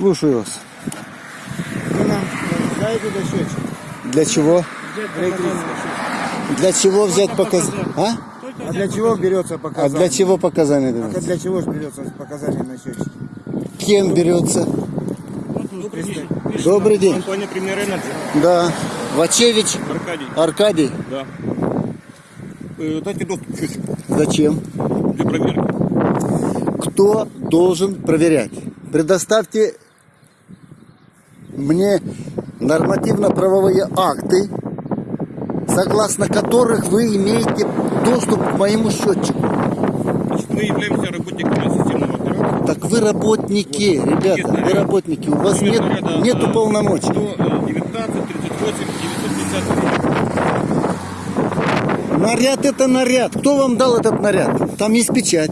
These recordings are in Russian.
Слушаю вас. Вы нам знаете до счетчик? Для чего? Для чего взять показания? А? А для чего берется А показание? для чего показания А даются? для чего же берется показание на счетчик? Кем берется? Добрый день. Компания Premier Energy. Да. Вачевич Аркадий. Аркадий. Да. Э, Дайте доступ счетчику Зачем? для проверки. Кто должен проверять? Предоставьте мне нормативно-правовые акты, согласно которых вы имеете доступ к моему счетчику. Значит, мы являемся работниками системного оператора. Так вы работники, ребята, вы работники, у вас нет, нету полномочий. 119, 38, 950. Наряд это наряд. Кто вам дал этот наряд? Там есть печать.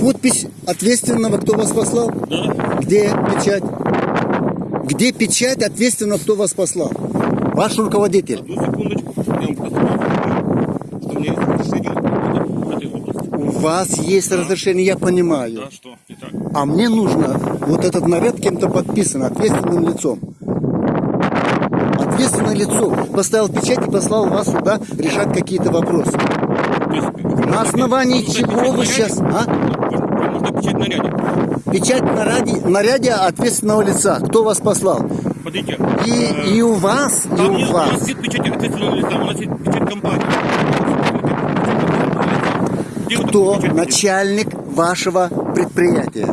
Подпись ответственного, кто вас послал. Да. Где печать? Где печать ответственного, кто вас послал? Ваш руководитель. Одну секундочку. Я вам просто что у меня есть разрешение в этой области. У вас есть разрешение, я понимаю. Да, что? Итак. А мне нужно вот этот наряд кем-то подписан, ответственным лицом. Ответственное лицо поставил печать и послал вас сюда решать какие-то вопросы. Есть, На основании чего вы сейчас... А? Нужно печать наряде. Печать наряде, наряде ответственного лица. Кто вас послал? Смотрите. И, э, и у вас, и у нет, у нас вас. нет печати ответственного лица, у нас есть печать компании. Кто начальник вашего предприятия?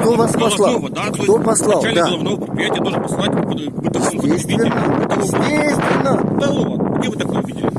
Кто вас послал? Да, то Кто послал? Начальник Да. головного предприятия должен послать к бытовому потребителю. Естественно. Где вы такое видели?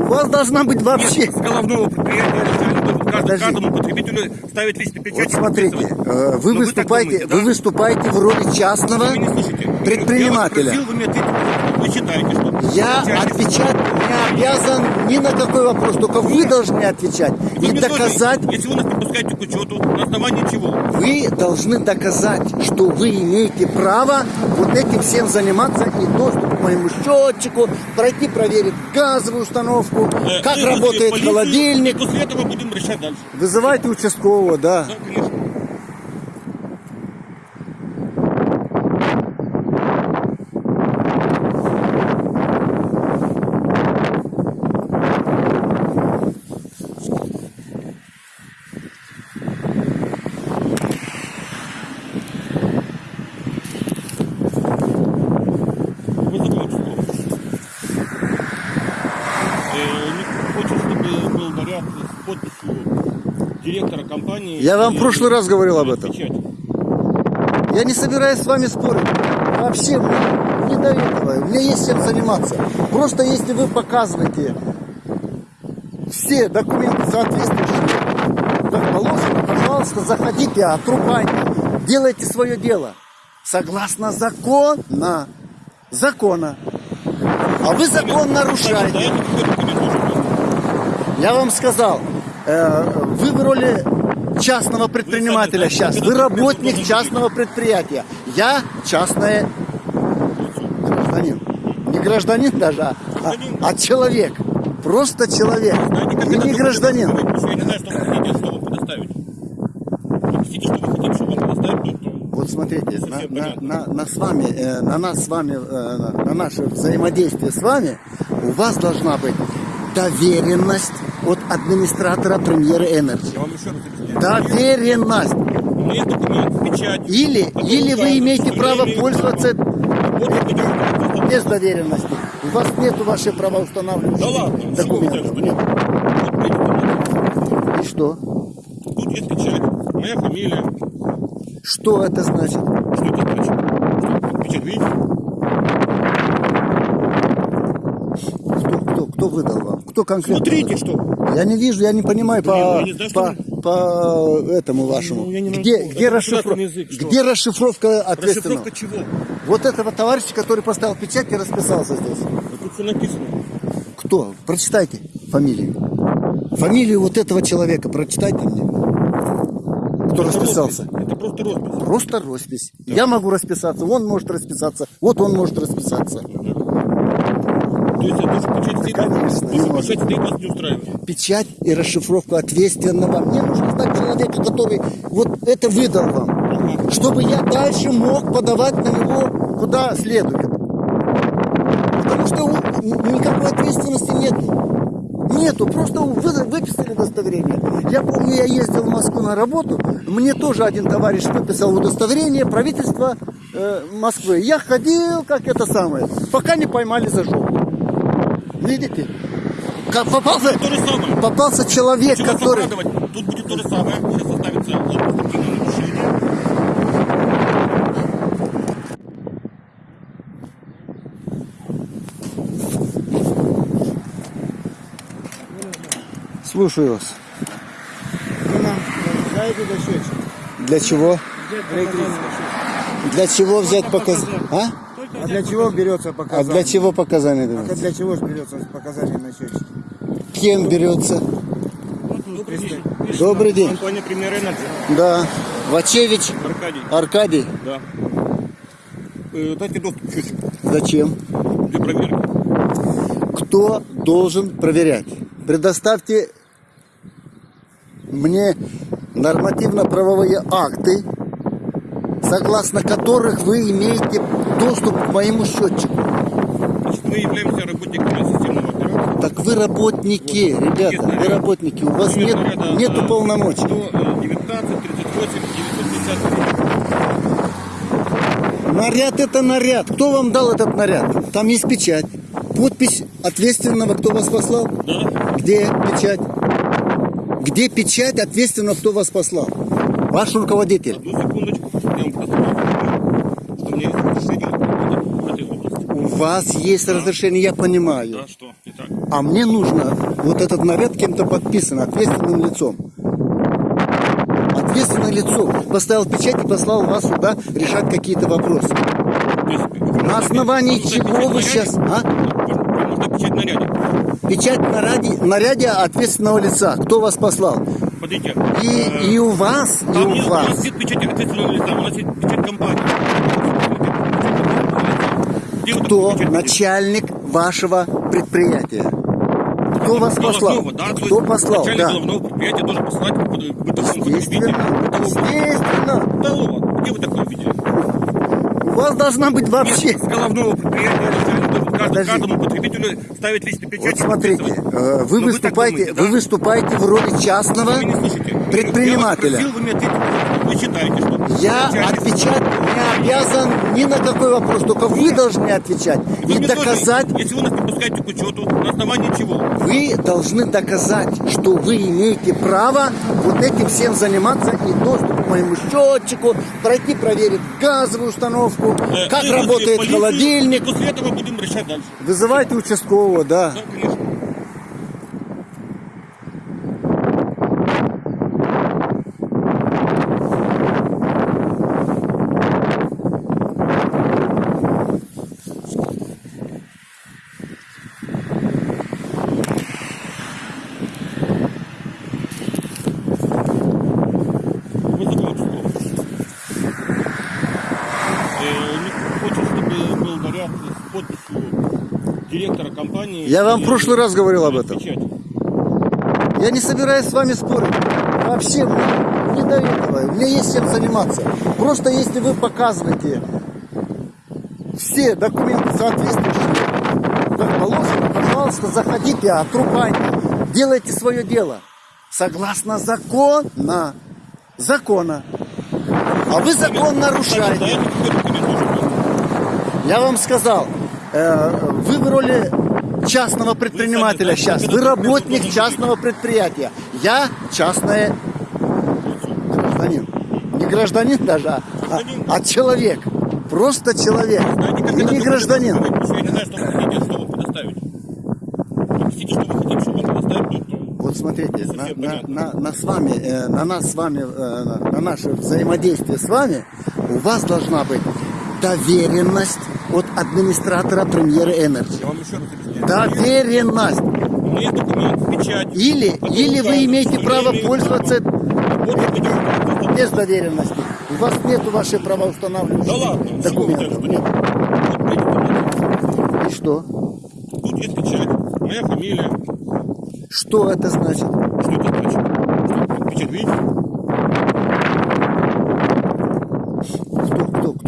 У вас должна быть вообще... С головного предприятия начальник каждому, каждому потребителю ставить личный печать. Вот смотрите, э, вы Но вы выступаете, думаете, вы да? выступаете в роли частного Вы предпринимателя. Я вас спросил, вы мне ответите. Вы считаете, что... Я отвечать не обязан ни на какой вопрос, только вы должны отвечать Вы и тоже, доказать. если вы нас не пускаете к учету, на основании чего? Вы должны доказать, что вы имеете право вот этим всем заниматься и доступ к моему счетчику, пройти проверить газовую установку, Э, как работает полицию, холодильник. После этого будем решать дальше. Вызывайте участкового, да. Да, конечно. Вызову участкового. Э, не Хочешь, чтобы был наряд с подписью компании. Я вам в прошлый раз говорил об этом. Я не собираюсь с вами спорить. Вообще мне не до этого. Мне есть чем заниматься. Просто если вы показываете все документы соответствующие, как положено, пожалуйста, заходите, отрубайте, делайте свое дело. Согласно закона. Закона. А вы закон нарушаете. Я вам сказал, э, вы в роли частного предпринимателя сейчас. Вы работник частного предприятия. Я частное гражданин. Не гражданин даже, а, а человек. Просто человек. Вы не гражданин. называется? Потому что Я не знаю, что вы хотите, что вам предоставить. Объясните, что вы хотите, чтобы вам предоставить. то- Вот смотрите, на, на- на- на с вами, э, на нас с вами, э, на наше взаимодействие с вами, у вас должна быть доверенность от администратора премьеры объясняю. Доверенность. Документ. Или, или вы имеете право пользоваться без доверенности. У вас нету вашей Да правоустанавливающей ладно, чего вы документов. Нет. И что? Тут есть печать, моя фамилия. Что это значит? Что это значит? Что, печать видите? Кто, выдал вам? Кто конкретно? Смотрите, выдал? что. Я не вижу, я не понимаю по, я не знаю, по, что по этому вашему. Ну, не где, могу. где, Это расшифро- государственный язык, что? где расшифровка ответственного? Расшифровка чего? Вот этого товарища, который поставил печать и расписался здесь. Да Тут все написано. Кто? Прочитайте фамилию. Фамилию вот этого человека прочитайте мне. Кто Это расписался? роспись. Это просто роспись. Просто роспись. Я могу расписаться, он может расписаться, вот он может расписаться. То есть это что печать печать вас не устраивает. Печать и расшифровку ответственного. Мне нужно знать человека, который вот это выдал вам. чтобы я дальше мог подавать на него куда следует. Потому что никакой ответственности нет. Нету, просто вы- выписали удостоверение. Я помню, я ездил в Москву на работу, мне тоже один товарищ выписал удостоверение правительства э, Москвы. Я ходил, как это самое, пока не поймали за жопу. Видите? Как попался, То же самое. попался человек, Чего который... Тут будет то же самое. Сейчас составится административное нарушение. Слушаю вас. Вы нам. Для чего? Для чего взять показания? А? А для чего берется А показание? для чего показания А для чего же берется показание на счетчик? Кем берется? Добрый день. Добрый день. Компания Premier Energy. Да. Вачевич Аркадий. Аркадий. Да. Э, Дайте доступ счетчику Зачем? для проверки. Кто должен проверять? Предоставьте мне нормативно-правовые акты, согласно которых вы имеете доступ к моему счетчику. Значит, мы являемся работниками системного оператора. Так вы работники, ребята, вы работники, у вас нет, нету полномочий. 19, 38, 953. Наряд это наряд. Кто вам дал этот наряд? Там есть печать. Подпись ответственного, кто вас послал. Да. Где печать? Где печать ответственного, кто вас послал? Ваш руководитель. Одну секундочку. Вам просто что есть разрешение в этой области. У вас есть разрешение, я понимаю. Да, что? Итак. А мне нужно вот этот наряд кем-то подписан, ответственным лицом. Ответственное лицо поставил печать и послал вас сюда решать какие-то вопросы. Есть, вы На основании чего вы сейчас... А? Печать наряде. Печать на наряде ответственного лица. Кто вас послал? Смотрите. И, э, и у вас, и у нет, у нас вас. нет печати ответственного лица, у нас есть печать компании. Где Кто начальник вашего предприятия? Кто вас послал? Да, то Кто послал? Начальник Да. головного предприятия должен послать. Естественно. Естественно. Бытового. Где вы такое видели? У вас должна быть вообще... С головного предприятия каждому, потребителю ставить личный печать. Вот смотрите, э, вы Но вы выступаете, думаете, да? вы выступаете в роли частного предпринимателя. Я просил, вы считаете, что... Отвечать не обязан ни на какой вопрос, только вы должны отвечать Вы и мне тоже, доказать. если вы нас не пускаете к учету, на основании чего? Вы должны доказать, что вы имеете право вот этим всем заниматься и доступ моему счетчику, пройти проверить газовую установку, Э, как работает холодильник. и После этого будем решать дальше. Вызывайте участкового, да. Да, конечно. Вызову участкового. Э, не Хочет, чтобы был наряд с подписью директора компании. Я вам в прошлый раз говорил об этом. Я не собираюсь с вами спорить. Вообще, мне не до этого. Мне есть чем заниматься. Просто если вы показываете все документы соответствующие, как положено, пожалуйста, заходите, отрубайте, делайте свое дело. Согласно закона. Закона. А вы закон нарушаете. Я вам сказал, вы в роли частного предпринимателя сейчас. Вы работник частного предприятия. Я частное гражданин. Не гражданин даже, а, а человек. Просто человек. И не гражданин. Вот смотрите, на, на, на- на с вами, э, на нас с вами, э, на наше взаимодействие с вами, у вас должна быть доверенность от администратора Premier Energy. Доверенность. Есть документ, печать. Или, или вы имеете право пользоваться без доверенности. У вас нет вашей Да правоустанавливающих ладно, чего вы документов. Нет. И что? Тут есть печать, моя фамилия. Что это значит? Что это значит? Печать видите?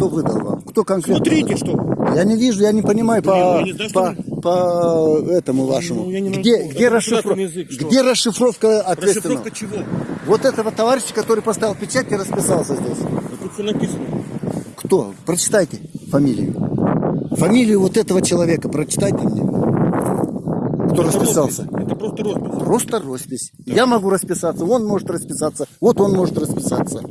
Кто выдал вам? Кто конкретно? Смотрите, выдал? что. Я не вижу, я не понимаю по, не знаю, по, по этому вашему. Ну, где, где, расшифровка, язык, что? где расшифровка ответственного? Расшифровка чего? Вот этого товарища, который поставил печать и расписался здесь. Да Тут все написано. Кто? Прочитайте фамилию. Фамилию вот этого человека прочитайте мне. Кто Это расписался? роспись. Это просто роспись. Просто роспись. Я могу расписаться, он может расписаться, вот он может расписаться.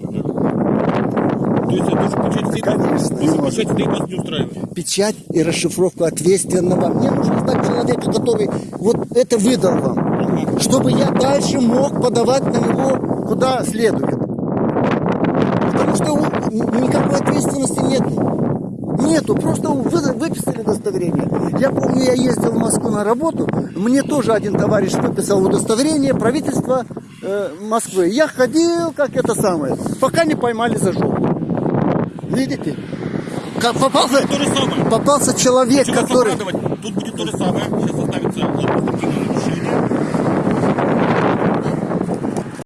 То есть это тоже печать стоит, Конечно, печать стоит вас не устраивает. Печать и расшифровку ответственного. Мне нужно знать человека, который вот это выдал вам. Чтобы я дальше мог подавать на него куда следует. Потому что никакой ответственности нет. Нету, просто вы- выписали удостоверение. Я помню, я ездил в Москву на работу, мне тоже один товарищ выписал удостоверение правительства э, Москвы. Я ходил, как это самое, пока не поймали за жопу. Видите? Попался, то же самое. попался человек, Хочу который... Тут будет то же самое. Сейчас оставится отпуск.